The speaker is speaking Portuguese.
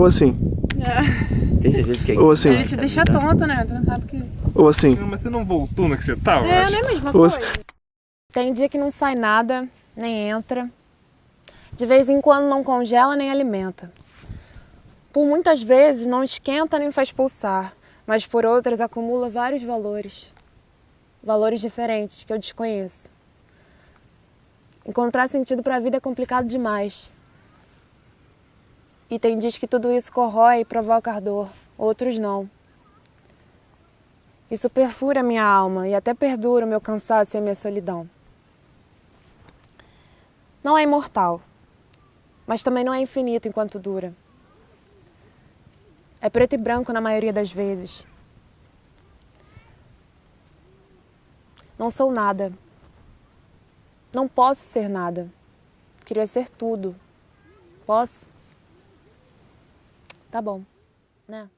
Ou assim. É. Tem certeza que é Ou assim. Ele te deixa tonto, né? Tu não sabe o que... Ou assim. Não, mas você não voltou na que você tava? É, Acho- não é a mesma coisa. Tem dia que não sai nada, nem entra. De vez em quando não congela nem alimenta. Por muitas vezes não esquenta nem faz pulsar, mas por outras acumula vários valores. Valores diferentes que eu desconheço. Encontrar sentido para a vida é complicado demais. E tem dias que tudo isso corrói e provoca ardor, outros não. Isso perfura minha alma e até perdura o meu cansaço e a minha solidão. Não é imortal, mas também não é infinito enquanto dura. É preto e branco na maioria das vezes. Não sou nada. Não posso ser nada. Queria ser tudo. Posso? Tá bom, né?